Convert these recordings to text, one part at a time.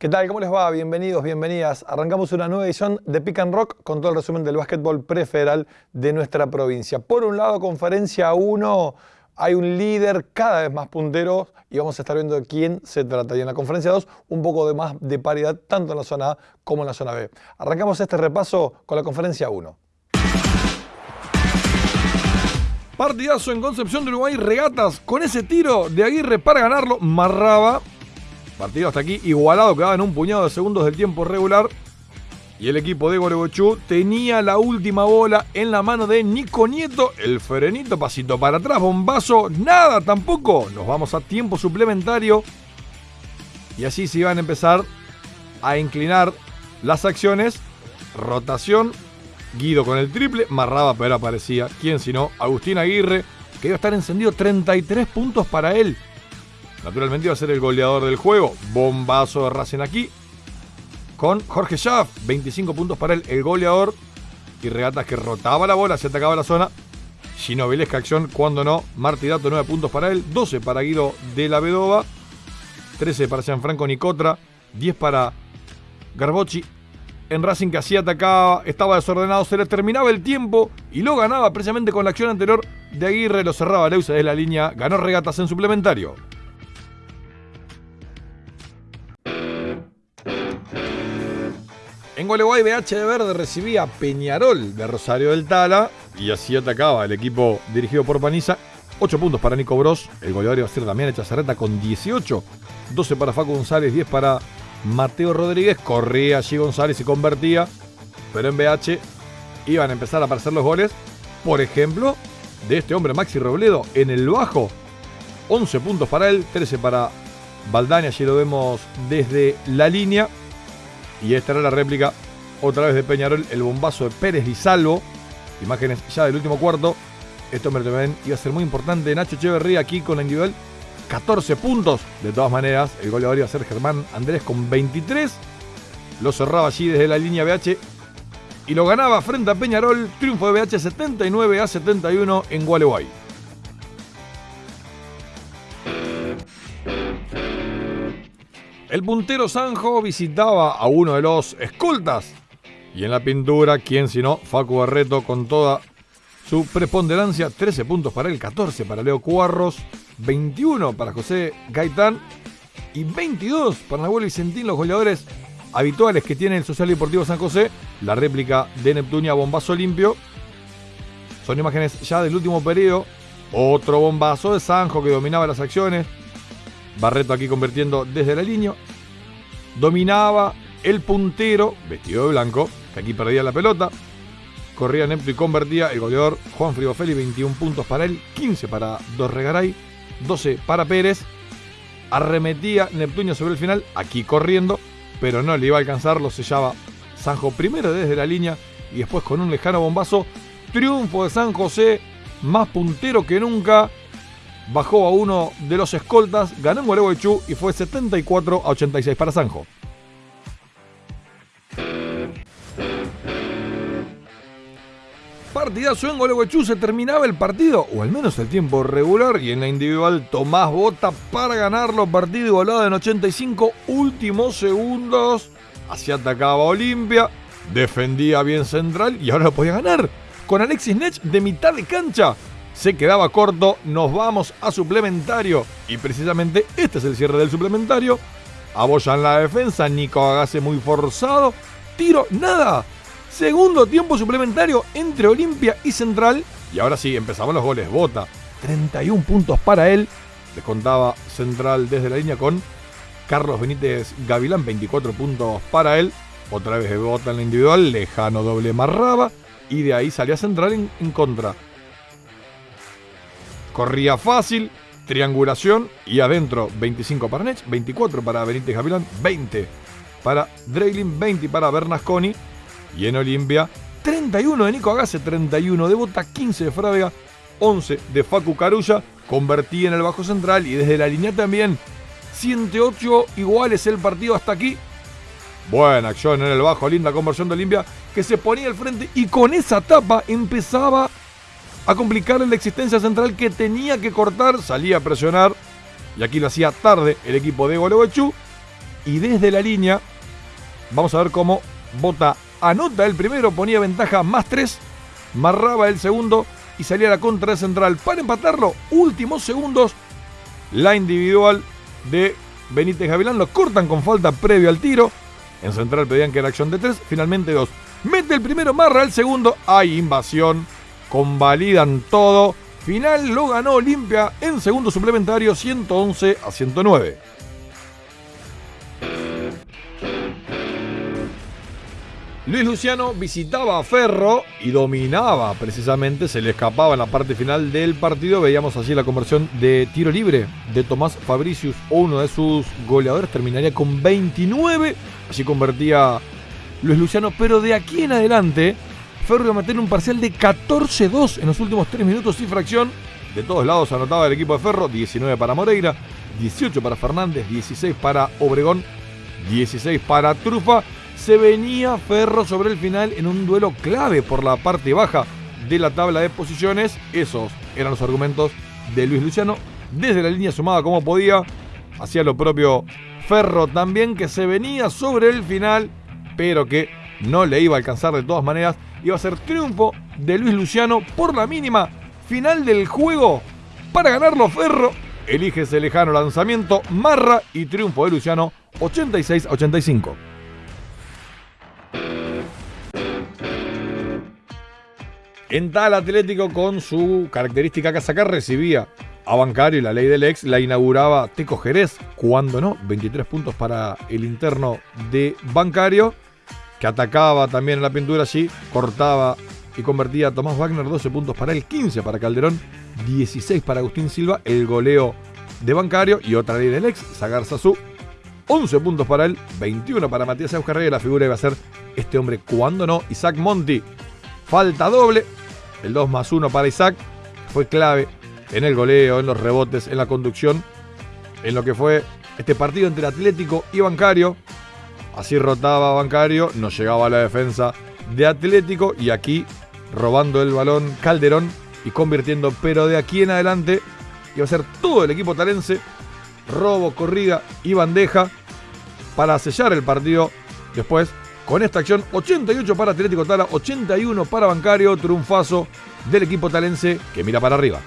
¿Qué tal? ¿Cómo les va? Bienvenidos, bienvenidas. Arrancamos una nueva edición de Pick and Rock con todo el resumen del básquetbol prefederal de nuestra provincia. Por un lado, conferencia 1, hay un líder cada vez más puntero y vamos a estar viendo de quién se trata. Y en la conferencia 2, un poco de más de paridad tanto en la zona A como en la zona B. Arrancamos este repaso con la conferencia 1. Partidazo en Concepción de Uruguay, regatas con ese tiro de Aguirre para ganarlo. Marraba Partido hasta aquí igualado, quedaba en un puñado de segundos del tiempo regular. Y el equipo de Goregochú tenía la última bola en la mano de Nico Nieto. El frenito, pasito para atrás, bombazo, nada tampoco. Nos vamos a tiempo suplementario. Y así se iban a empezar a inclinar las acciones. Rotación. Guido con el triple. Marraba, pero aparecía. ¿Quién sino? Agustín Aguirre. Que iba a estar encendido 33 puntos para él. Naturalmente iba a ser el goleador del juego. Bombazo de Racing aquí. Con Jorge Schaff. 25 puntos para él, el goleador. Y regatas que rotaba la bola, se atacaba la zona. Ginovelesca acción, cuando no. Martidato, 9 puntos para él. 12 para Guido de la Vedova. 13 para Gianfranco Nicotra. 10 para Garbocci. En Racing que así atacaba, estaba desordenado, se le terminaba el tiempo y lo ganaba precisamente con la acción anterior de Aguirre. Lo cerraba Leusa de la línea, ganó regatas en suplementario. Gualeguay BH de Verde recibía Peñarol de Rosario del Tala y así atacaba el equipo dirigido por Paniza. 8 puntos para Nico Bros, el goleador iba a ser Damián Echazarreta con 18. 12 para Facu González, 10 para Mateo Rodríguez. Corría allí González y convertía. Pero en BH iban a empezar a aparecer los goles. Por ejemplo, de este hombre Maxi Robledo en el bajo. 11 puntos para él, 13 para Baldani. Allí lo vemos desde la línea. Y esta era la réplica otra vez de Peñarol, el bombazo de Pérez y Salvo. Imágenes ya del último cuarto. Esto también iba a ser muy importante. Nacho Echeverría aquí con la individual. 14 puntos. De todas maneras, el goleador iba a ser Germán Andrés con 23. Lo cerraba allí desde la línea BH. Y lo ganaba frente a Peñarol. Triunfo de BH 79 a 71 en Gualeguay. El puntero Sanjo visitaba a uno de los escoltas. Y en la pintura, ¿quién sino? Facu Barreto con toda su preponderancia. 13 puntos para él, 14 para Leo Cuarros, 21 para José Gaitán y 22 para Nahuel Vicentín, los goleadores habituales que tiene el Social Deportivo San José. La réplica de Neptunia, bombazo limpio. Son imágenes ya del último periodo. Otro bombazo de Sanjo que dominaba las acciones. Barreto aquí convirtiendo desde la línea. Dominaba el puntero, vestido de blanco, que aquí perdía la pelota. Corría Neptu y convertía el goleador Juan Frigofelli, 21 puntos para él, 15 para Dorregaray, 12 para Pérez. Arremetía Neptunio sobre el final, aquí corriendo, pero no le iba a alcanzar, lo sellaba Sanjo primero desde la línea y después con un lejano bombazo. Triunfo de San José, más puntero que nunca bajó a uno de los escoltas, ganó en Gualeguaychú y fue 74 a 86 para Sanjo. Partidazo en Gualeguaychú, se terminaba el partido, o al menos el tiempo regular, y en la individual Tomás Bota para ganarlo, partido igualado en 85 últimos segundos. Así atacaba Olimpia, defendía bien central y ahora lo podía ganar. Con Alexis Nech de mitad de cancha, se quedaba corto, nos vamos a suplementario. Y precisamente este es el cierre del suplementario. Abollan la defensa, Nico Agase muy forzado. Tiro, nada. Segundo tiempo suplementario entre Olimpia y Central. Y ahora sí, empezamos los goles. Bota, 31 puntos para él. Les contaba Central desde la línea con Carlos Benítez Gavilán, 24 puntos para él. Otra vez de Bota en la individual, lejano doble marraba. Y de ahí salía Central en, en contra. Corría fácil, triangulación y adentro 25 para Nech, 24 para Benítez Gavilán, 20 para Dreylin, 20 para Bernasconi y en Olimpia 31 de Nico Agase, 31 de Bota, 15 de Frávega, 11 de Facu Carulla, convertí en el bajo central y desde la línea también 108 iguales el partido hasta aquí. Buena acción en el bajo, linda conversión de Olimpia que se ponía al frente y con esa tapa empezaba a complicarle la existencia central que tenía que cortar, salía a presionar y aquí lo hacía tarde el equipo de Gualeguaychú y desde la línea vamos a ver cómo Bota anota el primero, ponía ventaja más 3, marraba el segundo y salía a la contra de central para empatarlo. Últimos segundos, la individual de Benítez Gavilán lo cortan con falta previo al tiro. En central pedían que era acción de 3, finalmente 2. Mete el primero, marra el segundo, hay invasión, convalidan todo. Final lo ganó Olimpia en segundo suplementario 111 a 109. Luis Luciano visitaba a Ferro y dominaba precisamente, se le escapaba en la parte final del partido. Veíamos así la conversión de tiro libre de Tomás Fabricius, uno de sus goleadores, terminaría con 29. Así convertía Luis Luciano, pero de aquí en adelante, Ferro meter un parcial de 14-2 en los últimos 3 minutos y fracción. De todos lados anotaba el equipo de Ferro, 19 para Moreira, 18 para Fernández, 16 para Obregón, 16 para Trufa se venía Ferro sobre el final en un duelo clave por la parte baja de la tabla de posiciones. Esos eran los argumentos de Luis Luciano. Desde la línea sumada como podía. Hacía lo propio Ferro también que se venía sobre el final, pero que no le iba a alcanzar de todas maneras. Iba a ser triunfo de Luis Luciano por la mínima. Final del juego. Para ganarlo Ferro, elige ese lejano lanzamiento, marra y triunfo de Luciano 86-85. En tal Atlético, con su característica casaca, recibía a Bancario y la ley del ex la inauguraba Teco Jerez, cuando no, 23 puntos para el interno de Bancario, que atacaba también en la pintura allí, cortaba y convertía a Tomás Wagner, 12 puntos para él, 15 para Calderón, 16 para Agustín Silva, el goleo de Bancario y otra ley del ex, Zagar Sazú, 11 puntos para él, 21 para Matías Euskarrey, la figura iba a ser este hombre, cuando no, Isaac Monti, falta doble, el 2 más 1 para Isaac, fue clave en el goleo, en los rebotes, en la conducción, en lo que fue este partido entre Atlético y Bancario. Así rotaba Bancario, no llegaba a la defensa de Atlético y aquí robando el balón Calderón y convirtiendo, pero de aquí en adelante iba a ser todo el equipo talense, robo, corrida y bandeja para sellar el partido después con esta acción, 88 para Atlético Tala, 81 para Bancario, triunfazo del equipo talense que mira para arriba.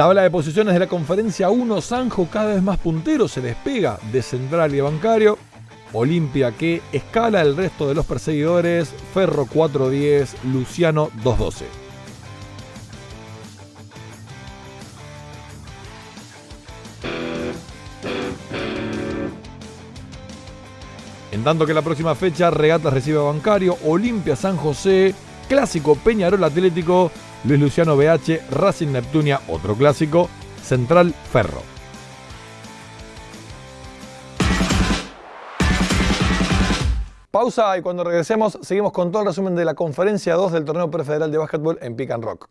Tabla de posiciones de la conferencia 1, Sanjo cada vez más puntero, se despega de Central y Bancario. Olimpia que escala el resto de los perseguidores, Ferro 410, Luciano 212. En tanto que la próxima fecha, Regatas recibe Bancario, Olimpia San José, Clásico Peñarol Atlético, Luis Luciano BH, Racing Neptunia, otro clásico, Central Ferro. Pausa y cuando regresemos seguimos con todo el resumen de la conferencia 2 del torneo prefederal de básquetbol en Pick and Rock.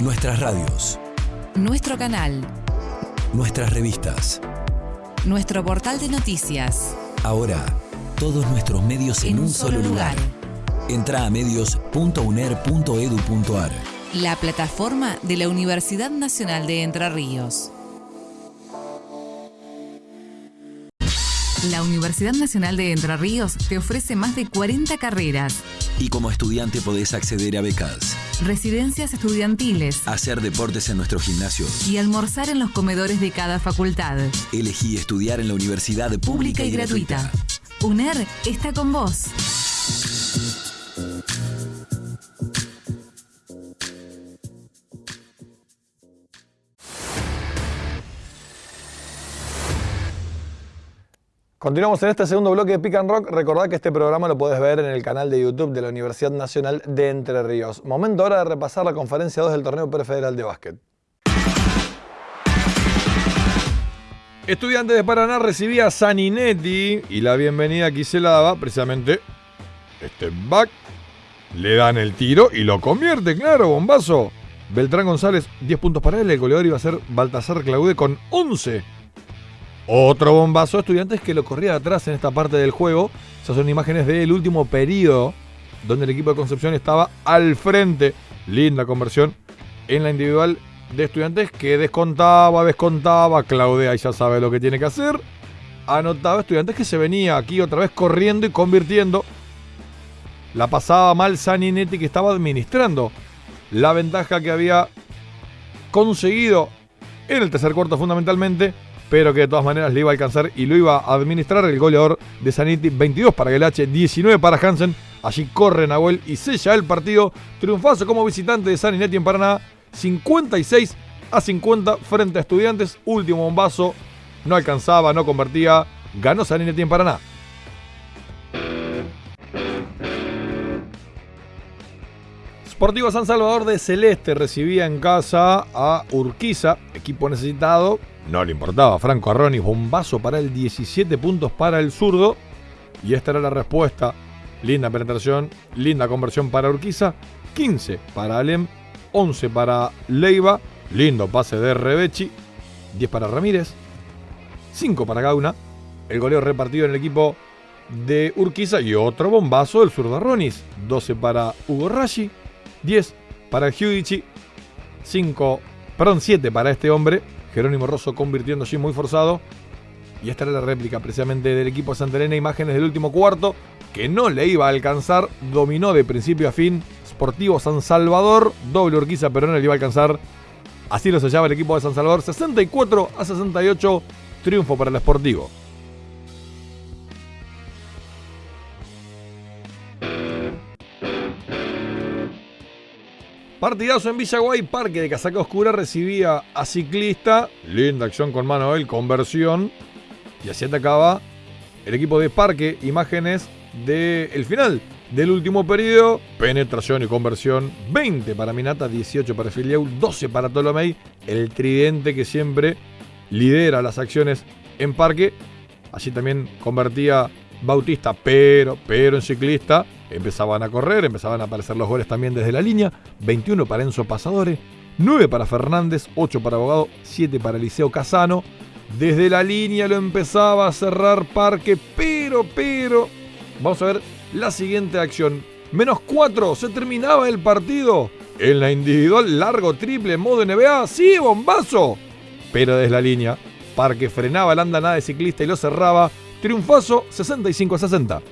Nuestras radios. Nuestro canal nuestras revistas, nuestro portal de noticias. Ahora, todos nuestros medios en, un, solo lugar. Entra a medios.uner.edu.ar. La plataforma de la Universidad Nacional de Entre Ríos. La Universidad Nacional de Entre Ríos te ofrece más de 40 carreras. Y como estudiante podés acceder a becas. Residencias estudiantiles. Hacer deportes en nuestros gimnasios. Y almorzar en los comedores de cada facultad. Elegí estudiar en la universidad pública, y, gratuita. UNER está con vos. Continuamos en este segundo bloque de Pick and Rock. Recordad que este programa lo puedes ver en el canal de YouTube de la Universidad Nacional de Entre Ríos. Momento ahora de repasar la conferencia 2 del torneo prefederal de básquet. Estudiantes de Paraná recibía a Saninetti y la bienvenida aquí se la daba precisamente este back. Le dan el tiro y lo convierte, claro, bombazo. Beltrán González, 10 puntos para él. El goleador iba a ser Baltasar Claude con 11 otro bombazo estudiantes que lo corría atrás en esta parte del juego. Esas son imágenes del último periodo donde el equipo de Concepción estaba al frente. Linda conversión en la individual de estudiantes que descontaba, descontaba, Claudea ya sabe lo que tiene que hacer. Anotaba estudiantes que se venía aquí otra vez corriendo y convirtiendo. La pasaba mal Saninetti que estaba administrando la ventaja que había conseguido en el tercer cuarto fundamentalmente, pero que de todas maneras le iba a alcanzar y lo iba a administrar el goleador de Saninetti. 22 para Gelache, 19 para Hansen. Allí corre Nahuel y sella el partido. Triunfazo como visitante de Saninetti en Paraná. 56 a 50 frente a Estudiantes. Último bombazo. No alcanzaba, no convertía. Ganó Saninetti en Paraná. Sportivo San Salvador de Celeste recibía en casa a Urquiza, equipo necesitado. No le importaba. Franco Arroni, bombazo para el 17 puntos para el zurdo. Y esta era la respuesta. Linda penetración, linda conversión para Urquiza. 15 para Alem, 11 para Leiva. Lindo pase de Rebechi. 10 para Ramírez. 5 para Gauna. El goleo repartido en el equipo de Urquiza. Y otro bombazo del zurdo Arronis. 12 para Hugo Rashi. 10 para Giudici, 5, perdón, 7 para este hombre, Jerónimo Rosso convirtiendo muy forzado. Y esta era la réplica precisamente del equipo de Santa Elena, imágenes del último cuarto, que no le iba a alcanzar, dominó de principio a fin, Sportivo San Salvador, doble Urquiza, pero no le iba a alcanzar. Así lo sellaba el equipo de San Salvador, 64 a 68, triunfo para el Sportivo. Partidazo en Villaguay, Parque de Casaca Oscura recibía a Ciclista. Linda acción con Manuel, conversión. Y así atacaba el equipo de Parque. Imágenes del final del último periodo. Penetración y conversión. 20 para Minata, 18 para Filieu, 12 para Tolomei. El tridente que siempre lidera las acciones en Parque. Así también convertía Bautista, pero, pero en ciclista empezaban a correr, empezaban a aparecer los goles también desde la línea. 21 para Enzo Pasadores, 9 para Fernández, 8 para Abogado, 7 para Eliseo Casano. Desde la línea lo empezaba a cerrar Parque, pero, pero. Vamos a ver la siguiente acción. Menos 4, se terminaba el partido. En la individual, largo triple, modo NBA, sí, bombazo. Pero desde la línea, Parque frenaba la andanada de ciclista y lo cerraba. Triunfazo 65 a 60.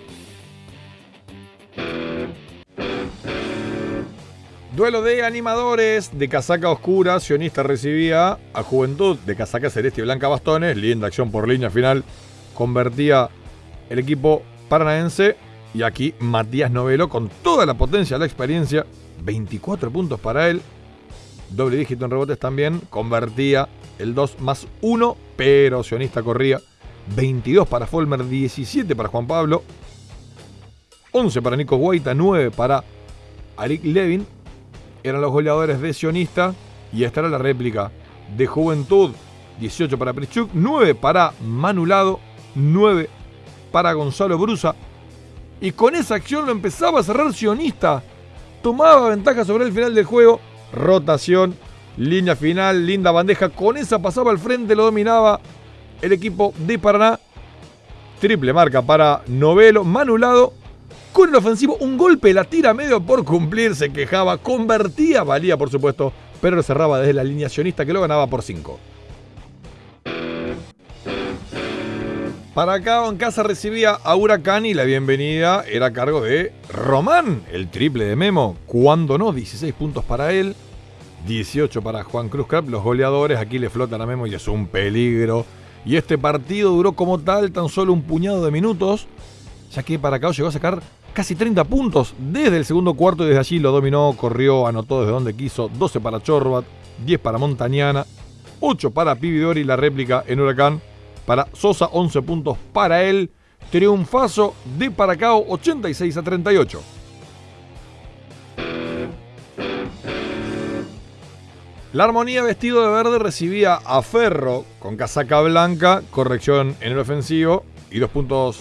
Duelo de animadores de casaca oscura. Sionista recibía a Juventud de casaca celeste y blanca bastones. Linda acción por línea final. Convertía el equipo paranaense. Y aquí Matías Novelo con toda la potencia, la experiencia. 24 puntos para él. Doble dígito en rebotes también. Convertía el 2 más 1. Pero Sionista corría. 22 para Folmer, 17 para Juan Pablo. 11 para Nico Guaita, 9 para Arik Levin eran los goleadores de Sionista y esta era la réplica de Juventud. 18 para Prichuk, 9 para Manulado, 9 para Gonzalo Brusa. Y con esa acción lo empezaba a cerrar Sionista. Tomaba ventaja sobre el final del juego. Rotación, línea final, linda bandeja. Con esa pasaba al frente, lo dominaba el equipo de Paraná. Triple marca para Novelo, Manulado con el ofensivo, un golpe, la tira medio por cumplir, se quejaba, convertía, valía por supuesto, pero lo cerraba desde la alineacionista que lo ganaba por 5. Para acá en casa recibía a Huracán y la bienvenida era a cargo de Román, el triple de Memo. Cuando no, 16 puntos para él, 18 para Juan Cruz Crap. Los goleadores aquí le flotan a Memo y es un peligro. Y este partido duró como tal tan solo un puñado de minutos, ya que para acá llegó a sacar casi 30 puntos desde el segundo cuarto y desde allí lo dominó, corrió, anotó desde donde quiso, 12 para Chorbat, 10 para Montañana, 8 para Pividori, la réplica en Huracán, para Sosa 11 puntos para él, triunfazo de Paracao 86 a 38. La armonía vestido de verde recibía a Ferro con casaca blanca, corrección en el ofensivo y dos puntos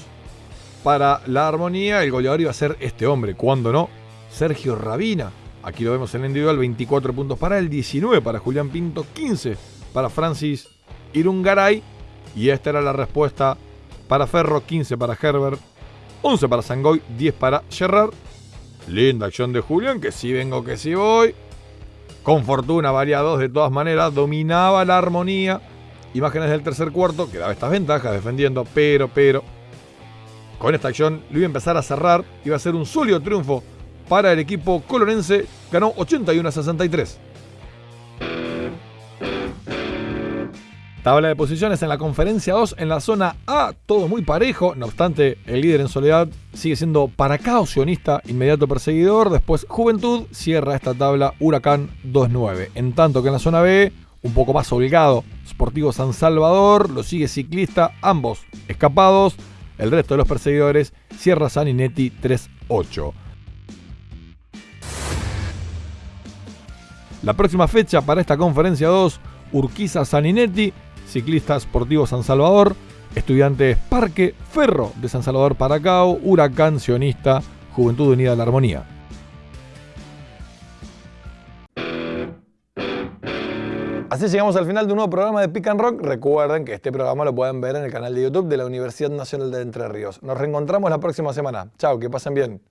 para la armonía, el goleador iba a ser este hombre, cuando no, Sergio Rabina. Aquí lo vemos en el individual, 24 puntos para él, 19 para Julián Pinto, 15 para Francis Irungaray. Y esta era la respuesta para Ferro, 15 para Herbert, 11 para Sangoy, 10 para Gerard. Linda acción de Julián, que si vengo, que si voy. Con fortuna valía dos de todas maneras, dominaba la armonía. Imágenes del tercer cuarto, que daba estas ventajas defendiendo, pero, pero. Con esta acción lo iba a empezar a cerrar, iba a ser un sólido triunfo para el equipo colorense, ganó 81 a 63. Tabla de posiciones en la conferencia 2 en la zona A, todo muy parejo. No obstante, el líder en soledad sigue siendo Paracao, sionista, inmediato perseguidor. Después Juventud cierra esta tabla Huracán 2-9. En tanto que en la zona B, un poco más holgado, Sportivo San Salvador, lo sigue Ciclista, ambos escapados. El resto de los perseguidores cierra Saninetti 3-8. La próxima fecha para esta conferencia 2, Urquiza Saninetti, Ciclista Sportivo San Salvador, Estudiantes Parque, Ferro de San Salvador Paracao, Huracán Sionista, Juventud Unida de la Armonía. Así llegamos al final de un nuevo programa de Pick and Rock. Recuerden que este programa lo pueden ver en el canal de YouTube de la Universidad Nacional de Entre Ríos. Nos reencontramos la próxima semana. Chao, que pasen bien.